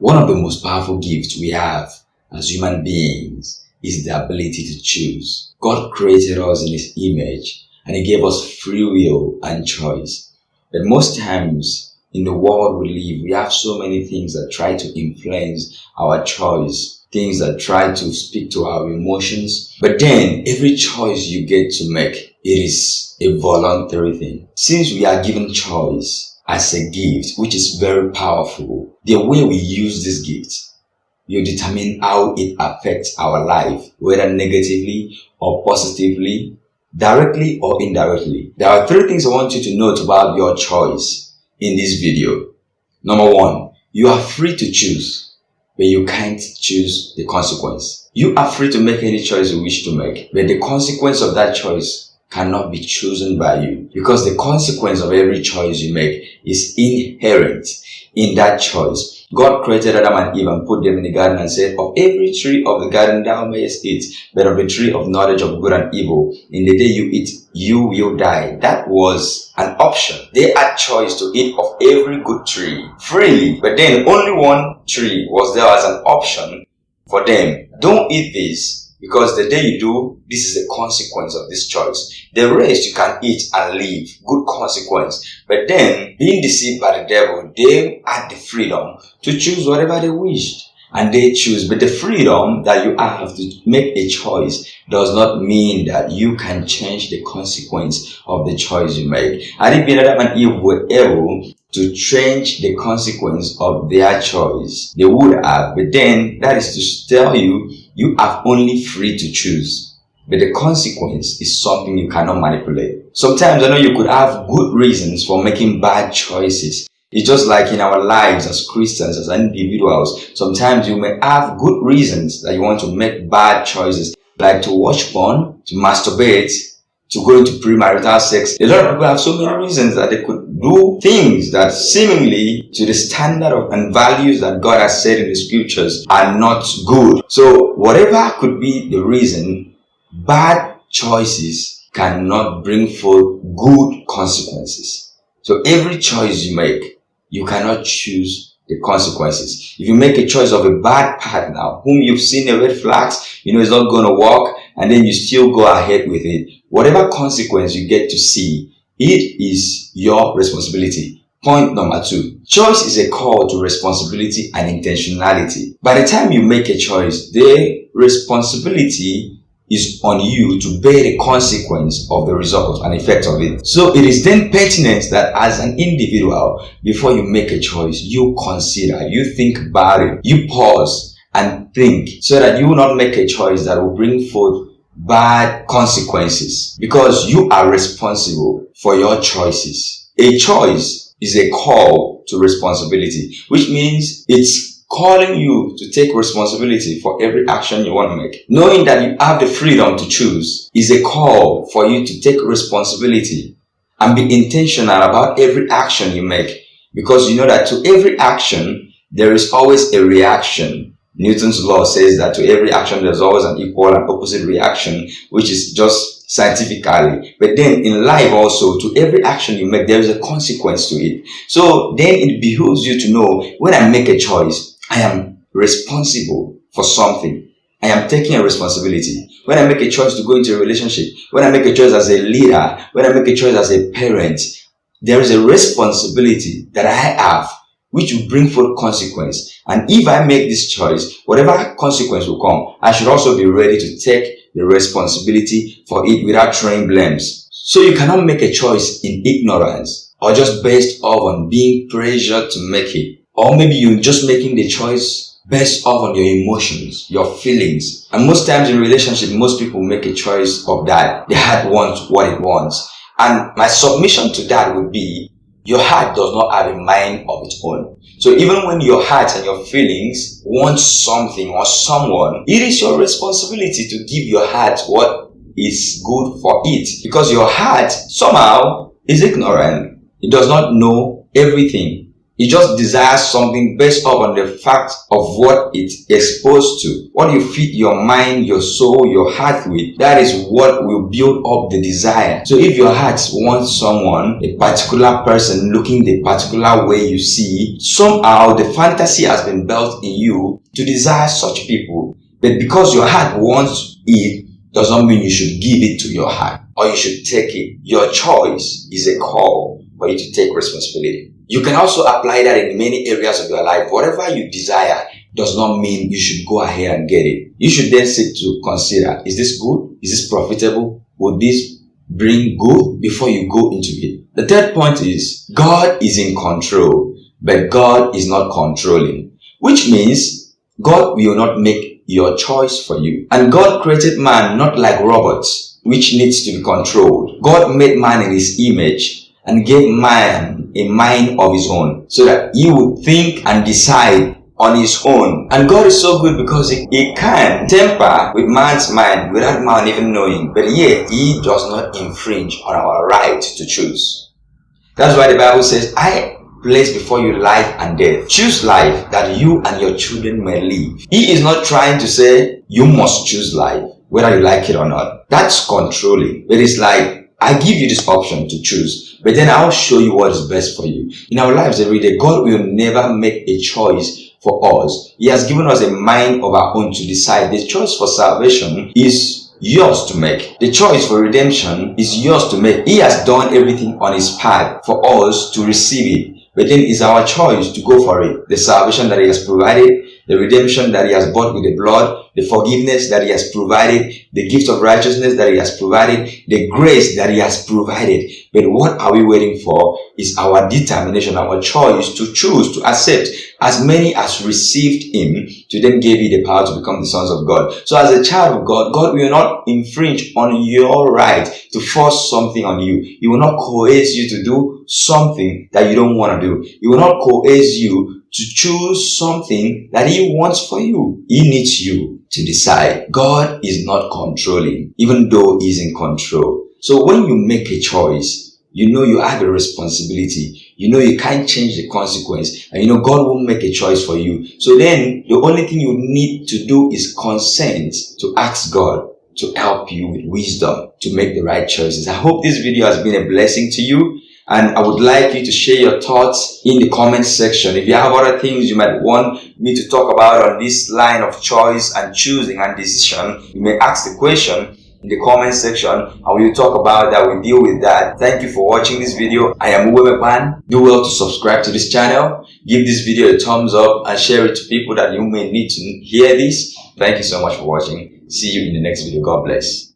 One of the most powerful gifts we have as human beings is the ability to choose. God created us in His image and He gave us free will and choice. But most times in the world we live, we have so many things that try to influence our choice, things that try to speak to our emotions. But then every choice you get to make, it is a voluntary thing. Since we are given choice, as a gift, which is very powerful. The way we use this gift you determine how it affects our life, whether negatively or positively, directly or indirectly. There are three things I want you to note about your choice in this video. Number one, you are free to choose, but you can't choose the consequence. You are free to make any choice you wish to make, but the consequence of that choice cannot be chosen by you because the consequence of every choice you make is inherent in that choice. God created Adam and Eve and put them in the garden and said, Of every tree of the garden thou mayest eat, but of the tree of knowledge of good and evil, in the day you eat, you will die. That was an option. They had choice to eat of every good tree freely, but then only one tree was there as an option for them. Don't eat this because the day you do, this is the consequence of this choice. The rest you can eat and live. Good consequence. But then, being deceived by the devil, they had the freedom to choose whatever they wished. And they choose. But the freedom that you have to make a choice does not mean that you can change the consequence of the choice you make. I think Adam and Eve were able to change the consequence of their choice. They would have, but then that is to tell you you are only free to choose. But the consequence is something you cannot manipulate. Sometimes I know you could have good reasons for making bad choices. It's just like in our lives as Christians, as individuals. Sometimes you may have good reasons that you want to make bad choices, like to watch porn, to masturbate, to go into premarital sex. A lot of people have so many reasons that they could do things that seemingly to the standard of and values that God has said in the scriptures are not good. So whatever could be the reason, bad choices cannot bring forth good consequences. So every choice you make, you cannot choose the consequences. If you make a choice of a bad partner whom you've seen the red flags, you know it's not going to work, and then you still go ahead with it, whatever consequence you get to see, it is your responsibility. Point number two, choice is a call to responsibility and intentionality. By the time you make a choice, the responsibility is on you to bear the consequence of the result and effect of it. So it is then pertinent that as an individual, before you make a choice, you consider, you think about it, you pause and think so that you will not make a choice that will bring forth bad consequences because you are responsible for your choices. A choice is a call to responsibility, which means it's calling you to take responsibility for every action you want to make. Knowing that you have the freedom to choose is a call for you to take responsibility and be intentional about every action you make because you know that to every action, there is always a reaction. Newton's law says that to every action, there's always an equal and opposite reaction, which is just scientifically. But then in life also, to every action you make, there is a consequence to it. So then it behooves you to know when I make a choice, I am responsible for something. I am taking a responsibility. When I make a choice to go into a relationship, when I make a choice as a leader, when I make a choice as a parent, there is a responsibility that I have which will bring forth consequence. And if I make this choice, whatever consequence will come, I should also be ready to take the responsibility for it without throwing blames. So you cannot make a choice in ignorance or just based off on being pressured to make it. Or maybe you're just making the choice based off on your emotions, your feelings. And most times in relationship, most people make a choice of that. The heart wants what it wants. And my submission to that would be, your heart does not have a mind of its own. So even when your heart and your feelings want something or someone, it is your responsibility to give your heart what is good for it. Because your heart somehow is ignorant. It does not know everything It just desires something based upon the fact of what it's exposed to. What you feed your mind, your soul, your heart with, that is what will build up the desire. So if your heart wants someone, a particular person looking the particular way you see, somehow the fantasy has been built in you to desire such people. But because your heart wants it, does not mean you should give it to your heart or you should take it. Your choice is a call for you to take responsibility. You can also apply that in many areas of your life. Whatever you desire does not mean you should go ahead and get it. You should then sit to consider, is this good? Is this profitable? Would this bring good before you go into it? The third point is God is in control, but God is not controlling, which means God will not make your choice for you. And God created man not like robots, which needs to be controlled. God made man in his image and gave man a mind of his own so that he would think and decide on his own. And God is so good because he, he can temper with man's mind without man even knowing. But yet, he does not infringe on our right to choose. That's why the Bible says, I place before you life and death. Choose life that you and your children may live. He is not trying to say you must choose life, whether you like it or not. That's controlling. It is like I give you this option to choose, but then I'll show you what is best for you. In our lives every day, God will never make a choice for us. He has given us a mind of our own to decide. The choice for salvation is yours to make. The choice for redemption is yours to make. He has done everything on his part for us to receive it. But then it's our choice to go for it. The salvation that he has provided, the redemption that he has bought with the blood, the forgiveness that he has provided, the gift of righteousness that he has provided, the grace that he has provided. But what are we waiting for is our determination, our choice to choose, to accept as many as received him, to them gave you the power to become the sons of God. So as a child of God, God will not infringe on your right to force something on you. He will not coerce you to do something that you don't want to do. He will not coerce you to choose something that he wants for you. He needs you to decide. God is not controlling, even though he's in control. So when you make a choice, you know you have a responsibility. You know you can't change the consequence. And you know God won't make a choice for you. So then the only thing you need to do is consent to ask God to help you with wisdom to make the right choices. I hope this video has been a blessing to you and I would like you to share your thoughts in the comment section. If you have other things you might want me to talk about on this line of choice and choosing and decision, you may ask the question in the comment section and we'll talk about that, we'll deal with that. Thank you for watching this video. I am Uwe Pan. Do well to subscribe to this channel. Give this video a thumbs up and share it to people that you may need to hear this. Thank you so much for watching. See you in the next video. God bless.